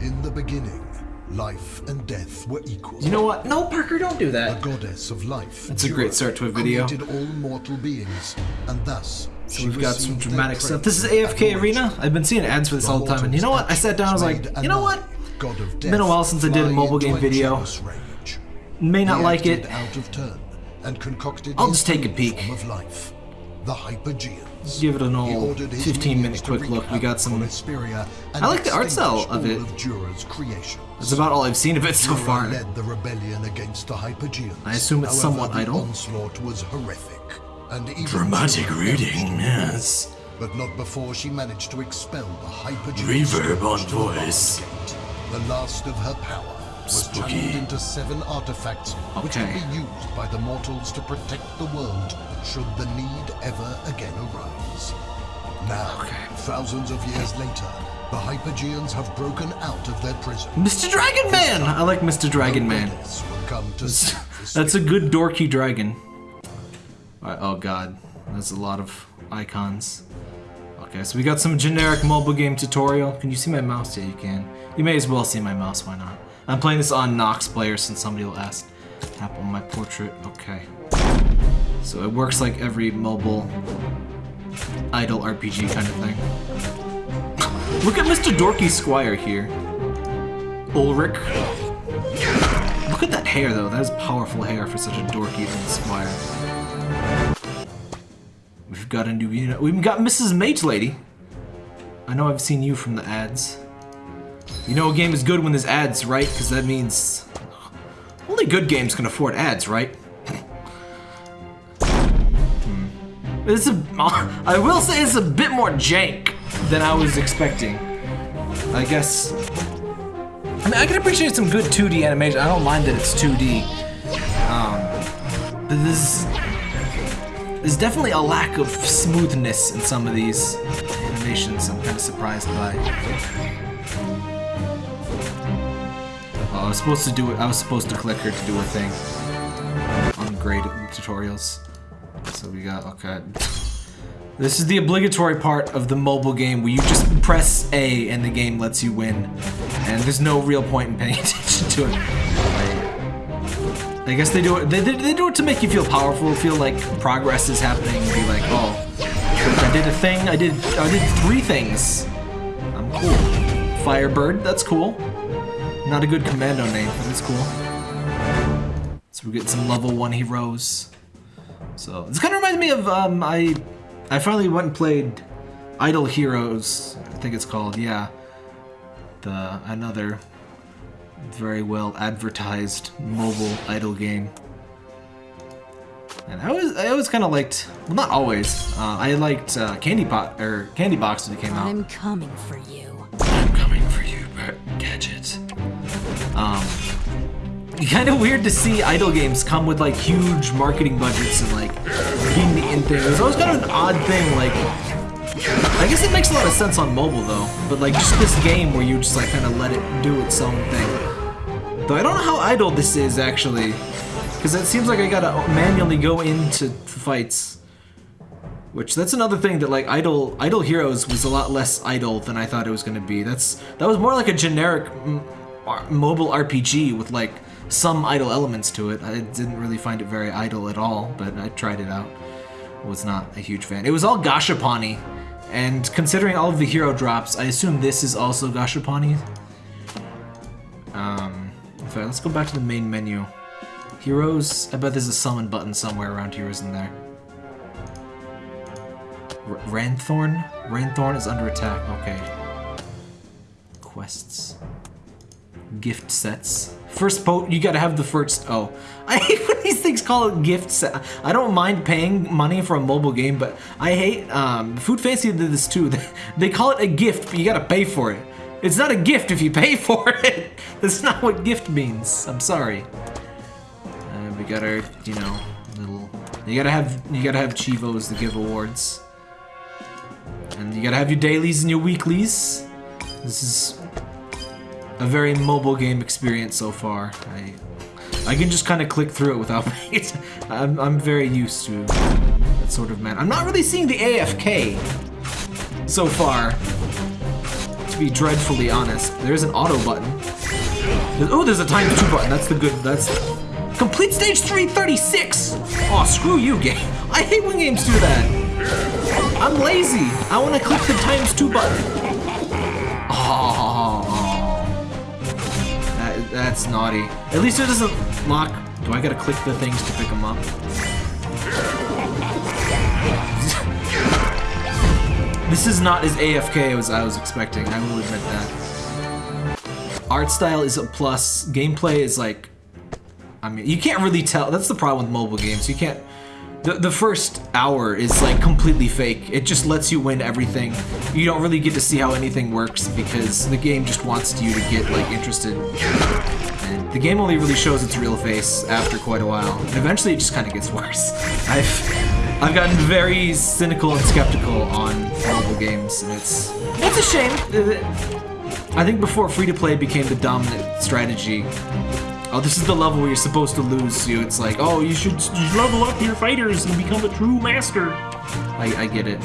In the beginning, life and death were equal. You know what? No, Parker, don't do that. The that. goddess of life. That's a great start to a video. Created all mortal beings, and thus So we've got some dramatic stuff. This is AFK. Arena. I've been seeing ads for this all the time, and you know what? I sat down, I was like, you know what? God of Been a while since I did a mobile game video. rage. May not He like it. out of turn and concocted I'll just take a peek. of life, the Hypogeans. Give it an old ordered 15 minute quick look. We got some. Esperia I like the art style of it. of Dura's creations. That's about all I've seen of it so Dura far. led the rebellion against the Hypogeans. I assume it's However, somewhat the idle. onslaught was horrific. And even Dramatic Jura reading, yes. But not before she managed to expel the Hypogean. Reverb on scourge to the voice. The last of her power was Spooky. channeled into seven artifacts, which can be used by the mortals to protect the world should the need ever again arise. Now, thousands of years later, the Hypogeans have broken out of their prison. Mr. Dragon Man! I like Mr. Dragon Man. Goddess will come to save the That's a good dorky dragon. Oh god. That's a lot of icons. Okay, so we got some generic mobile game tutorial. Can you see my mouse? Yeah, you can. You may as well see my mouse, why not? I'm playing this on Nox Player since somebody will ask. Tap on my portrait. Okay. So it works like every mobile idle RPG kind of thing. Look at Mr. Dorky Squire here. Ulrich. Look at that hair, though. That is powerful hair for such a dorky squire. We've got a new unit. We've got Mrs. Mage Lady. I know I've seen you from the ads. You know a game is good when there's ads, right? Because that means... Only good games can afford ads, right? Hmm. It's a... I will say it's a bit more jank than I was expecting. I guess I mean, I can appreciate some good 2D animation. I don't mind that it's 2D. Um, but this there's definitely a lack of smoothness in some of these animations. I'm kind of surprised by. I was supposed to do it. I was supposed to click her to do a thing on grade tutorials. So we got okay. This is the obligatory part of the mobile game where you just press A and the game lets you win. And there's no real point in paying attention to it. I, guess they do it they, they, they do it to make you feel powerful, feel like progress is happening, and be like, oh, I did a thing, I did I did three things. I'm cool. Firebird, that's cool. Not a good commando name, but it's cool. So we're getting some level one heroes. So this kind of reminds me of um, I I finally went and played Idle Heroes. I think it's called. Yeah, the another very well advertised mobile idle game. And I always I always kind of liked well not always uh, I liked uh, Candy Pot or Candy Box when it came out. I'm coming for you. I'm coming for you, Bert Gadget. Um, kind of weird to see idle games come with like huge marketing budgets and like indie and things. It's always kind of an odd thing. Like, I guess it makes a lot of sense on mobile though. But like just this game where you just like kind of let it do its own thing. Though I don't know how idle this is actually, because it seems like I gotta manually go into fights. Which that's another thing that like Idle Idle Heroes was a lot less idle than I thought it was gonna be. That's that was more like a generic m- r- mobile RPG with like some idle elements to it. I didn't really find it very idle at all, but I tried it out. Was not a huge fan. It was all Gashapani, and considering all of the hero drops, I assume this is also Gashapani. Um, in fact, let's go back to the main menu. Heroes. I bet there's a summon button somewhere around here, isn't there? R- Ranhorn? Ranhorn is under attack. Okay. Quests. Gift sets. First boat, you gotta have the first. Oh, I hate when these things call it gift set. I don't mind paying money for a mobile game, but I hate. Um, Food Fantasy did this too. They call it a gift, but you gotta pay for it. It's not a gift if you pay for it. That's not what gift means. I'm sorry. Uh, we got our, you know, little. You gotta have you gotta have chivos to give awards. And you gotta have your dailies and your weeklies. This is a very mobile game experience so far. I I can just kind of click through it without it. I'm, I'm very used to that sort of man. I'm not really seeing the AFK so far. to be dreadfully honest. There's an auto button. Oh, there's a times two button. That's the good. That's complete stage 336. Oh, screw you, game. I hate when games do that. I'm lazy. I want to click the times two button. Oh, that's naughty. At least it doesn't lock. Do I gotta click the things to pick them up? this is not as AFK as I was expecting. I will admit that. Art style is a plus. Gameplay is like I mean, you can't really tell. That's the problem with mobile games. You can't. The, the first hour is like completely fake. It just lets you win everything. You don't really get to see how anything works because the game just wants you to get like interested. And the game only really shows its real face after quite a while. And eventually it just kind of gets worse. I've I've gotten very cynical and skeptical on mobile games, and it's it's a shame. Uh, I think before free-to-play became the dominant strategy, Oh, this is the level where you're supposed to lose. You, it's like, oh, you should, you should level up your fighters and become a true master. I, I get it.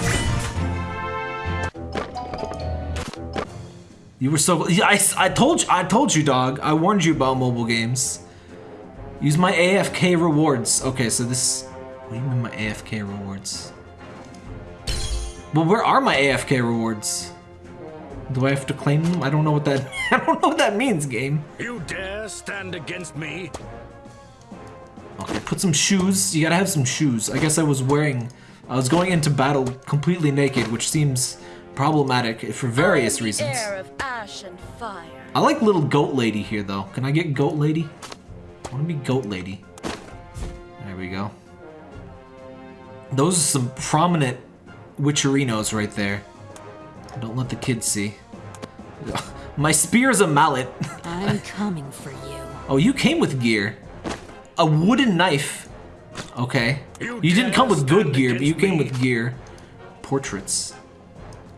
You were so. I, I told you. I told you, dog. I warned you about mobile games. Use my AFK rewards. Okay, so this. What do you mean my AFK rewards? Well, where are my AFK rewards? Do I have to claim them? I don't know what that. I don't know what that means, game. You dare stand against me? Okay, put some shoes. You gotta have some shoes. I guess I was wearing. I was going into battle completely naked, which seems problematic for various reasons. I like little goat lady here, though. Can I get goat lady? I want to be goat lady. There we go. Those are some prominent witcherinos right there. Don't let the kids see. My spear is a mallet. I'm coming for you. Oh, you came with gear. A wooden knife. Okay. You, you didn't come with good gear, but you came me. with gear. Portraits.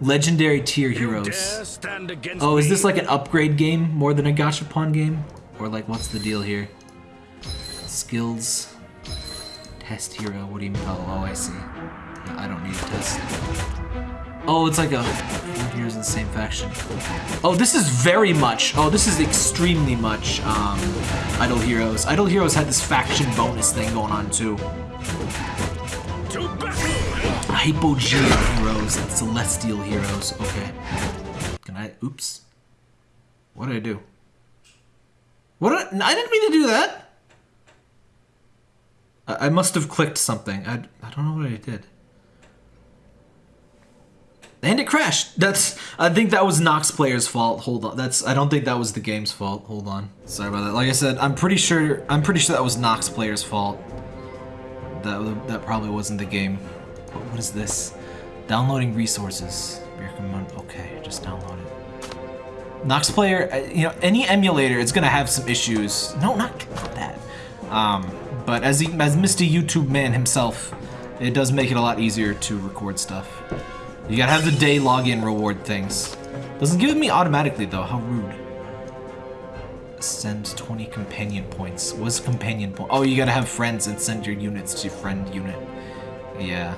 Legendary tier heroes. Oh, is this like an upgrade game more than a gachapon game? Or like, what's the deal here? Skills. Test hero. What do you mean? Oh, oh I see. I don't need a test. Oh, it's like a heroes in the same faction. Oh, this is very much. Oh, this is extremely much. Um, Idle Heroes. Idle Heroes had this faction bonus thing going on too. Hypogean heroes and celestial heroes. Okay. Can I? Oops. What did I do? What did I, I didn't mean to do that. I, I must have clicked something. I, I don't know what I did. And it crashed. That's I think that was Nox player's fault. Hold on. That's I don't think that was the game's fault. Hold on. Sorry about that. Like I said, I'm pretty sure I'm pretty sure that was Nox player's fault. That that probably wasn't the game. What, what is this? Downloading resources. Okay, just download it. Nox player, uh, you know, any emulator, it's gonna have some issues. No, not, not that. Um, but as he, as Mr. YouTube man himself, it does make it a lot easier to record stuff. You gotta have the day login reward things. Doesn't give it me automatically though, how rude. Send 20 companion points. What's companion point? Oh, you gotta have friends and send your units to friend unit. Yeah,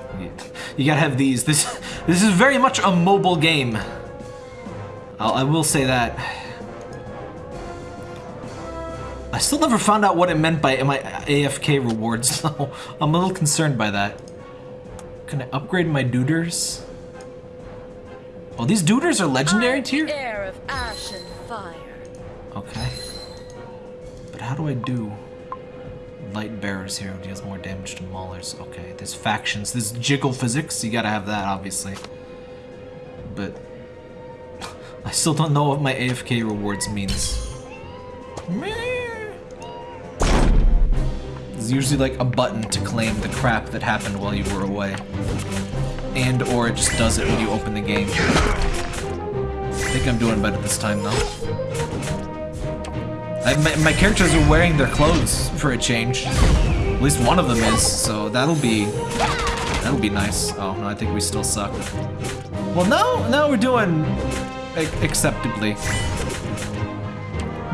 you, gotta have these. This this is very much a mobile game. I'll, I will say that. I still never found out what it meant by my AFK rewards, so I'm a little concerned by that. Can I upgrade my duders? Oh, these duders are legendary tier? Of ash and fire. Okay. But how do I do light bearers here deals more damage to maulers? Okay, there's factions. There's jiggle physics. You gotta have that, obviously. But I still don't know what my AFK rewards means. There's usually like a button to claim the crap that happened while you were away and or it just does it when you open the game. I think I'm doing better this time though. I, my, my, characters are wearing their clothes for a change. At least one of them is, so that'll be that'll be nice. Oh no, I think we still suck. Well, now now we're doing acceptably.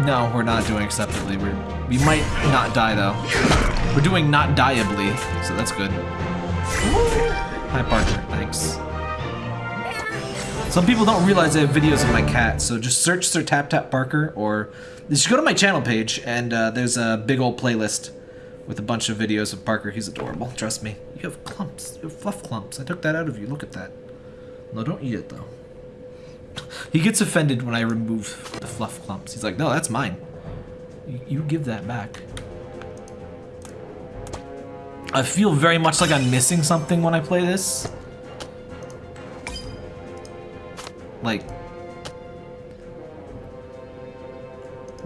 No, we're not doing acceptably. We're we might not die though. We're doing not dieably, so that's good. Hi, Parker. Thanks. Some people don't realize I have videos of my cat, so just search Sir Tap Tap Barker, or just go to my channel page, and uh, there's a big old playlist with a bunch of videos of Parker. He's adorable, trust me. You have clumps, you have fluff clumps. I took that out of you, look at that. No, don't eat it, though. He gets offended when I remove the fluff clumps. He's like, no, that's mine. You, you give that back. I feel very much like I'm missing something when I play this. Like...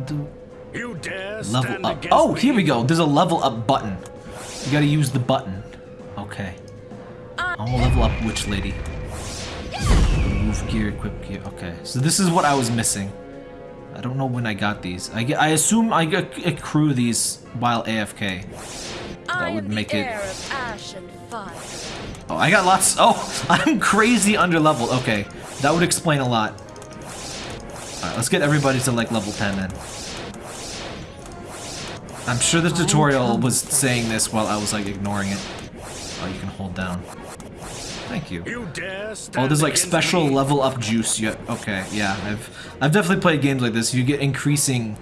Do You dare level up. Oh, here we go. There's a level up button. You gotta use the button. Okay. I'm gonna level up Witch lady? Move gear, equip gear. Okay, so this is what I was missing. I don't know when I got these. I, get, I assume I get, accrue these while AFK. I would make it- heir of ash and fire. Oh, I got lots. Oh, I'm crazy under level. Okay, that would explain a lot. Alright, let's get everybody to like level 10 then. I'm sure the tutorial was saying this while I was like ignoring it. Oh, you can hold down. Thank you. You dare Oh, there's like special me? level up juice. Yeah, okay, yeah. I've I've definitely played games like this. You get increasing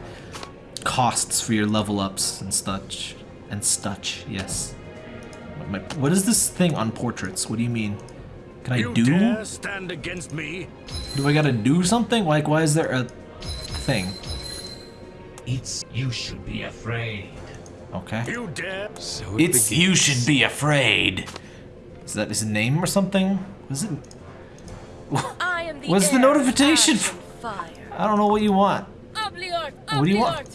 costs for your level ups and such and such. Yes. What, my, what is this thing on portraits? What do you mean? Can I You do? stand against me? Do I gotta do something? Like, why is there a thing? It's you should be afraid. Okay. You dare? So It's you should be afraid. Is that his name or something? Was it? I am the What's the notification ash fire. I don't know what you want. Obliart, What do you want?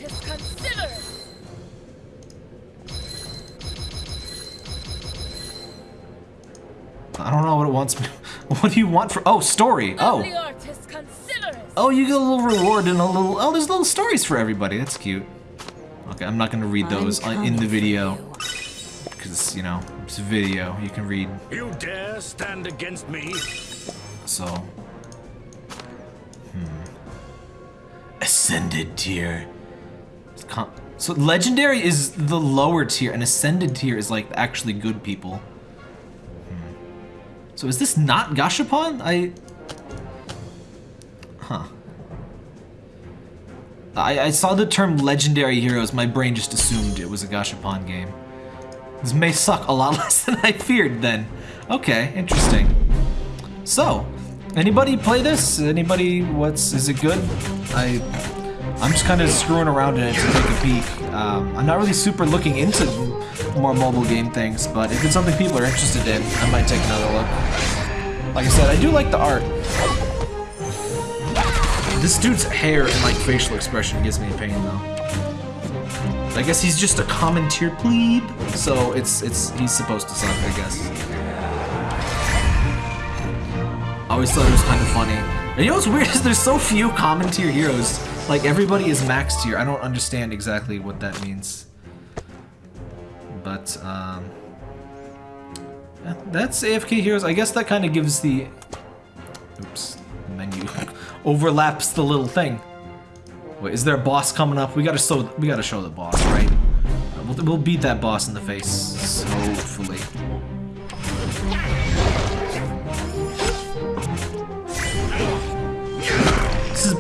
I don't know what it wants. me- What do you want for? Oh, story. Oh. Obliart is considered. Oh, you get a little reward and a little. Oh, there's little stories for everybody. That's cute. Okay, I'm not gonna read those in the video because you know it's a video. You can read. You dare stand against me? So. Hmm. Ascended tier. So legendary is the lower tier, and ascended tier is like actually good people. So is this not Gashapon? I. Huh. I, I saw the term legendary heroes, my brain just assumed it was a Gashapon game. This may suck a lot less than I feared then. Okay, interesting. So, anybody play this? Anybody, what's, is it good? I, I'm just kind of screwing around in it to take a peek. Um, I'm not really super looking into more mobile game things, but if it's something people are interested in, I might take another look. Like I said, I do like the art. This dude's hair and like facial expression gives me pain though. I guess he's just a common tier plebe, so it's it's he's supposed to suck, I guess. I always thought it was kind of funny. And you know what's weird is there's so few common tier heroes. Like everybody is max tier. I don't understand exactly what that means. But um that's AFK heroes. I guess that kind of gives the oops menu overlaps the little thing. Wait, is there a boss coming up? We gotta show we gotta show the boss, right? We'll, we'll beat that boss in the face, hopefully.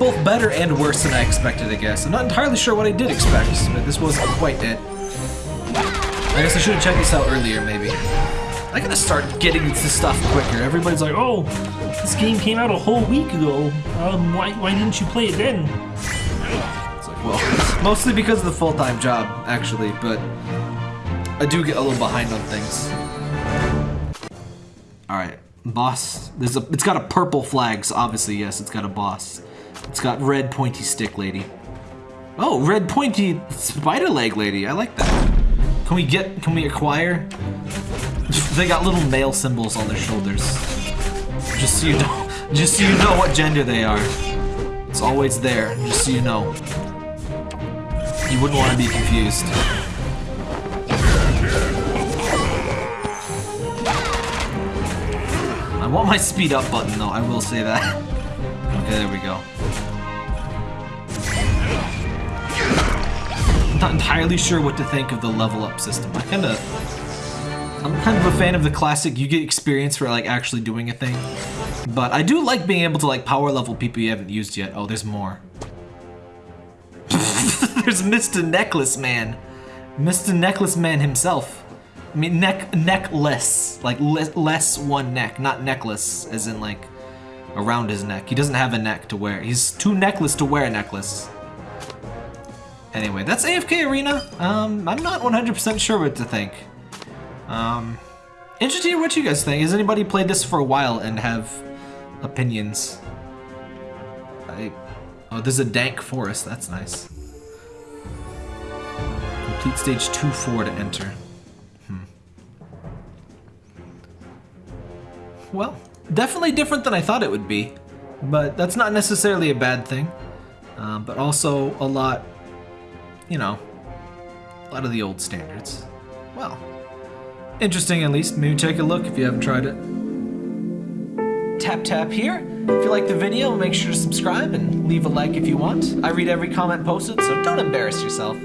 Both better and worse than I expected, I guess. I'm not entirely sure what I did expect, but this wasn't quite it. I guess I should have checked this out earlier, maybe. I gotta start getting into stuff quicker. Everybody's like, oh, This game came out a whole week ago. Um, why, why didn't you play it then? It's like, well, mostly because of the full-time job, actually, but I do get a little behind on things. All right, boss. There's a. It's got a purple flag, so obviously yes, it's got a boss. It's got red pointy stick lady. Oh, red pointy spider leg lady. I like that. Can we get? Can we acquire? they got little male symbols on their shoulders. Just so you know, just so you know what gender they are. It's always there, just so you know. You wouldn't want to be confused. I want my speed up button though, I will say that. Okay, there we go. Not entirely sure what to think of the level up system. I kinda... I'm kind of a fan of the classic. You get experience for like actually doing a thing. But I do like being able to like power level people you haven't used yet. Oh, there's more. there's Mr. Necklace Man. Mr. Necklace Man himself. I mean, neck necklace, like le less one neck, not necklace, as in like around his neck. He doesn't have a neck to wear. He's too necklace to wear a necklace. Anyway, that's AFK Arena. Um, I'm not 100% sure what to think. Um, interested what you guys think. Has anybody played this for a while and have opinions? I, oh, there's a dank forest. That's nice. Complete stage 2-4 to enter. Hmm. Well, definitely different than I thought it would be. But that's not necessarily a bad thing. Um, but also a lot, you know, a lot of the old standards. Well, interesting at least. Maybe take a look if you haven't tried it. Tap tap here. If you like the video, make sure to subscribe and leave a like if you want. I read every comment posted, so don't embarrass yourself.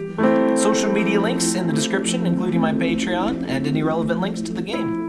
Social media links in the description, including my Patreon and any relevant links to the game.